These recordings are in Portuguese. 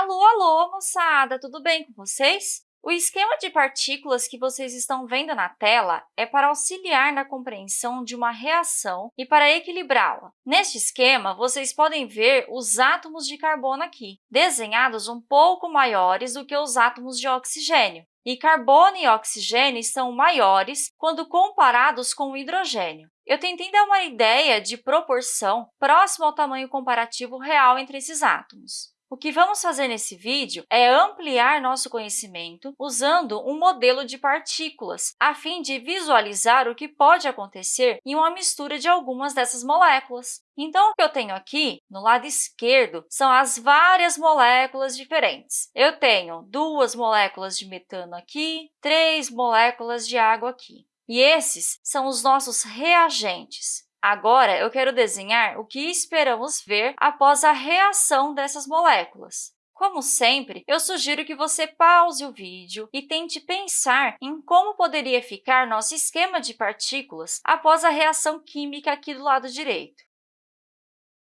Alô, alô, moçada! Tudo bem com vocês? O esquema de partículas que vocês estão vendo na tela é para auxiliar na compreensão de uma reação e para equilibrá-la. Neste esquema, vocês podem ver os átomos de carbono aqui, desenhados um pouco maiores do que os átomos de oxigênio. E carbono e oxigênio são maiores quando comparados com o hidrogênio. Eu tentei dar uma ideia de proporção próxima ao tamanho comparativo real entre esses átomos. O que vamos fazer nesse vídeo é ampliar nosso conhecimento usando um modelo de partículas, a fim de visualizar o que pode acontecer em uma mistura de algumas dessas moléculas. Então, o que eu tenho aqui, no lado esquerdo, são as várias moléculas diferentes. Eu tenho duas moléculas de metano aqui, três moléculas de água aqui. E esses são os nossos reagentes. Agora, eu quero desenhar o que esperamos ver após a reação dessas moléculas. Como sempre, eu sugiro que você pause o vídeo e tente pensar em como poderia ficar nosso esquema de partículas após a reação química aqui do lado direito.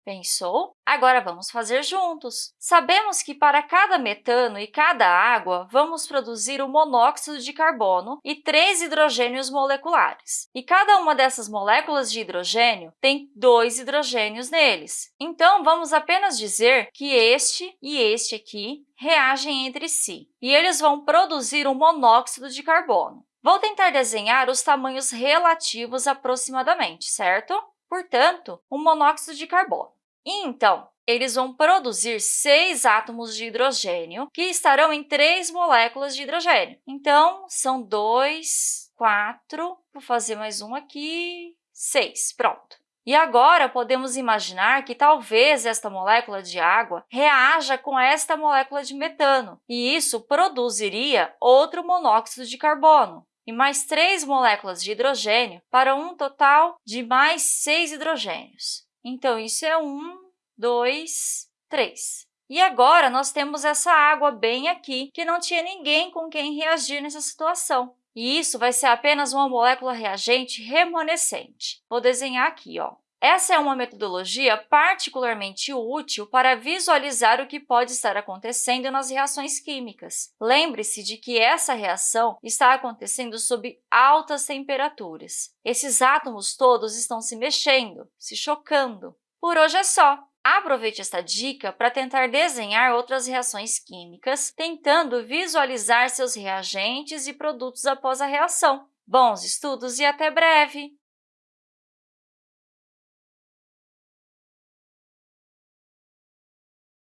Pensou? Agora vamos fazer juntos. Sabemos que para cada metano e cada água, vamos produzir o monóxido de carbono e três hidrogênios moleculares. E cada uma dessas moléculas de hidrogênio tem dois hidrogênios neles. Então, vamos apenas dizer que este e este aqui reagem entre si, e eles vão produzir o monóxido de carbono. Vou tentar desenhar os tamanhos relativos aproximadamente, certo? Portanto, o monóxido de carbono. Então, eles vão produzir seis átomos de hidrogênio que estarão em três moléculas de hidrogênio. Então, são dois, quatro, vou fazer mais um aqui, seis, pronto. E agora, podemos imaginar que talvez esta molécula de água reaja com esta molécula de metano, e isso produziria outro monóxido de carbono e mais três moléculas de hidrogênio para um total de mais seis hidrogênios. Então, isso é um, dois, três. E agora, nós temos essa água bem aqui, que não tinha ninguém com quem reagir nessa situação. E isso vai ser apenas uma molécula reagente remanescente. Vou desenhar aqui. Ó. Essa é uma metodologia particularmente útil para visualizar o que pode estar acontecendo nas reações químicas. Lembre-se de que essa reação está acontecendo sob altas temperaturas. Esses átomos todos estão se mexendo, se chocando. Por hoje é só! Aproveite esta dica para tentar desenhar outras reações químicas, tentando visualizar seus reagentes e produtos após a reação. Bons estudos e até breve!